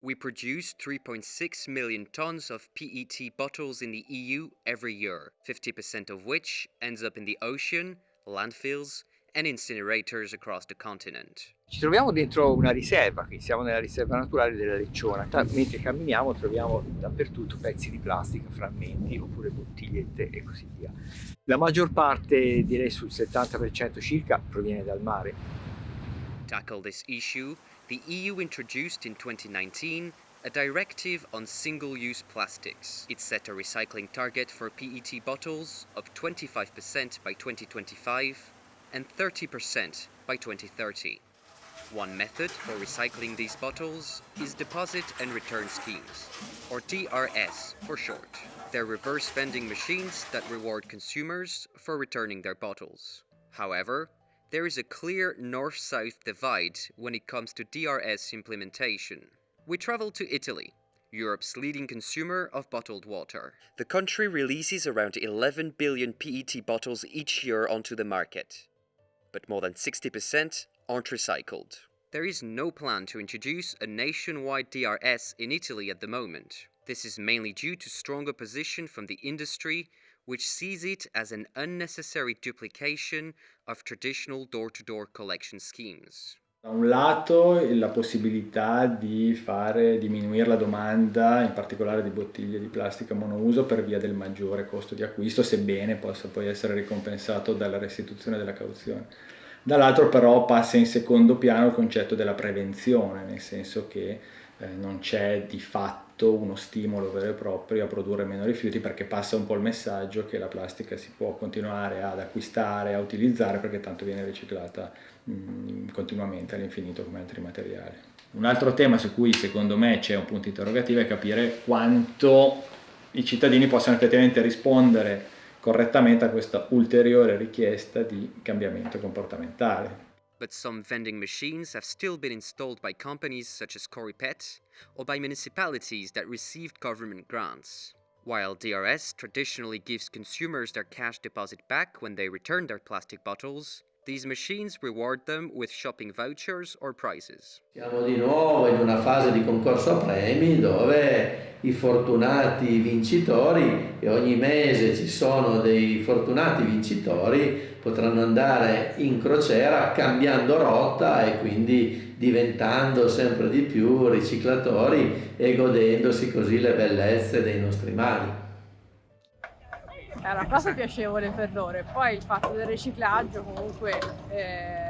We produce 3.6 million tons of PET bottles in the EU every year, 50% of which ends up in the ocean, landfills, and incinerators across the continent. Ci troviamo dentro una riserva, qui siamo nella riserva naturale della Lecciona. Mentre camminiamo troviamo dappertutto pezzi di plastica, frammenti oppure bottigliette e così via. La maggior parte, direi sul 70% circa, proviene dal mare. Tackle this issue, the EU introduced in 2019 a directive on single-use plastics. It set a recycling target for PET bottles of 25% by 2025 and 30% by 2030. One method for recycling these bottles is deposit and return schemes, or DRS for short. They're reverse vending machines that reward consumers for returning their bottles. However, there is a clear north-south divide when it comes to DRS implementation. We travel to Italy, Europe's leading consumer of bottled water. The country releases around 11 billion PET bottles each year onto the market, but more than 60% aren't recycled. There is no plan to introduce a nationwide DRS in Italy at the moment. This is mainly due to strong opposition from the industry, which sees it as an unnecessary duplication of traditional door-to-door -door collection schemes. Da un lato la possibilità di fare diminuire la domanda, in particolare di bottiglie di plastica monouso per via del maggiore costo di acquisto, sebbene possa poi essere ricompensato dalla restituzione della cauzione dall'altro però passa in secondo piano il concetto della prevenzione, nel senso che eh, non c'è di fatto uno stimolo vero e proprio a produrre meno rifiuti perché passa un po' il messaggio che la plastica si può continuare ad acquistare, a utilizzare perché tanto viene riciclata mm, continuamente all'infinito come altri materiali. Un altro tema su cui secondo me c'è un punto interrogativo è capire quanto i cittadini possano effettivamente rispondere correttamente a questa ulteriore richiesta di cambiamento comportamentale. But some vending machines have still been installed by companies such as Coripet or by municipalities that received government grants. While DRS traditionally gives consumers their cash deposit back when they return their plastic bottles, These machines reward them with shopping vouchers or prizes. Siamo di nuovo in una fase di concorso a premi dove i fortunati vincitori e ogni mese ci sono dei fortunati vincitori potranno andare in crociera cambiando rotta e quindi diventando sempre di più riciclatori e godendosi così le bellezze dei nostri mari. È una cosa piacevole per loro e poi il fatto del riciclaggio comunque eh,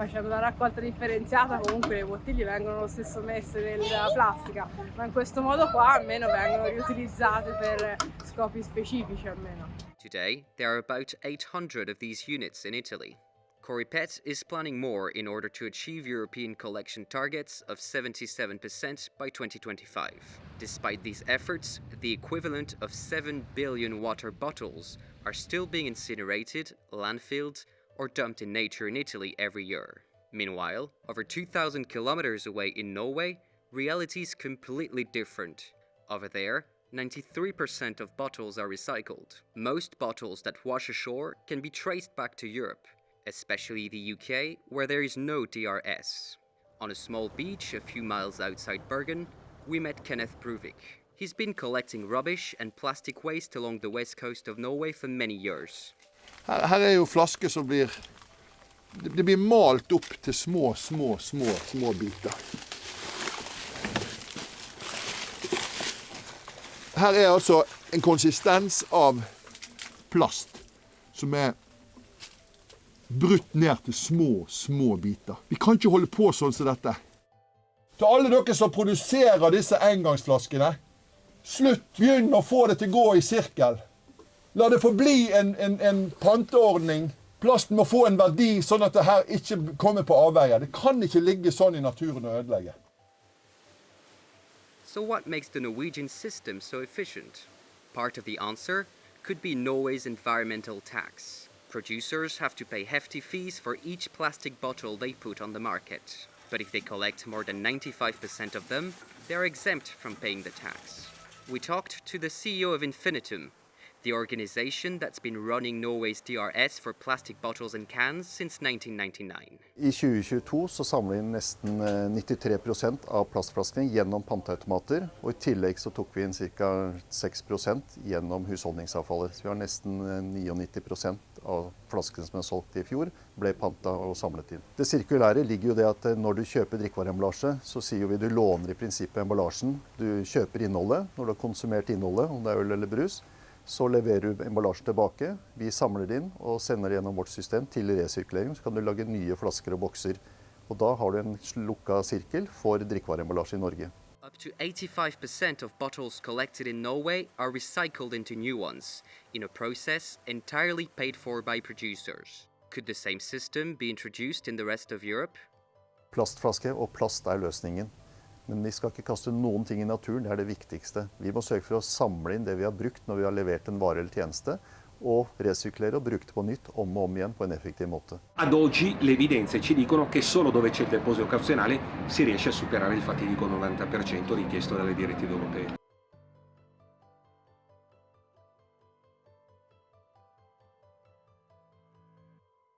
facendo una raccolta differenziata comunque le bottiglie vengono lo stesso messe nella plastica ma in questo modo qua almeno vengono riutilizzate per scopi specifici almeno. Today there are about 800 of these units in Italy. Coripet is planning more in order to achieve European collection targets of 77% by 2025. Despite these efforts, the equivalent of 7 billion water bottles are still being incinerated, landfilled, or dumped in nature in Italy every year. Meanwhile, over 2,000 kilometers away in Norway, reality is completely different. Over there, 93% of bottles are recycled. Most bottles that wash ashore can be traced back to Europe, especially the UK, where there is no DRS. On a small beach a few miles outside Bergen, we met Kenneth Bruvik. He's been collecting rubbish and plastic waste along the west coast of Norway for many years. Her, her er jo flasker som blir Det blir malt opp til små, små, små, små biter. Her er altså en konsistens av plast som er brutt ned til små, små biter. Vi kan ikke holde på sånn som dette. Til alle dere som produserer disse engangsflaskene, slutt. Begynn å få det til å gå i sirkel. La det en, en, en panteordning. Plasten må få en verdi, sånn at det her ikke kommer på avveier. Det kan ikke ligge sånn i naturen og ødelegge. So what makes the Norwegian system so efficient? Part of the answer could be Norway's environmental tax. Producers have to pay hefty fees for each plastic bottle they put on the market. But if they collect more than 95% of them, they are exempt from paying the tax. We talked to the CEO of Infinitum. The organization that's been running Norway's DRS for plastic bottles and cans since 1999. I 2022 så samler vi inn nesten eh, 93 av plastflaskene gjennom panteautomater. Og I tillegg så tok vi inn ca. 6 gjennom husholdningsavfallet. Så vi har nesten eh, 99 av flaskene som er solgt i fjor, ble panta og samlet inn. Det sirkulære ligger jo det at eh, når du kjøper drikkevareemballasje, så sier vi du låner i prinsippet emballasjen. Du kjøper innholdet når du har konsumert innholdet, om det er øl eller brus. Så leverer du emballasjen tilbake. Vi samler det inn og sender det gjennom vårt system til resirkulering. Så kan du lage nye flasker og bokser. Og da har du en lukka sirkel for drikkevareemballasje i Norge. Up to 85% of bottles collected in Norway are recycled into new ones, in a process entirely paid for by producers. Could the same system be introduced in the rest of Europe? Plastflaske og plast er løsningen. Men vi skal ikke kaste noen ting i naturen, det er det viktigste. Vi må sørge for å samle inn det vi har brukt når vi har levert en vare eller tjeneste, og resirkulere og bruke det på nytt om og om igjen på en effektiv måte. Ad oggi le evidenze ci dicono che solo dove c'è il deposito occasionale si riesce a superare il fatidico 90% richiesto dalle direttive europee.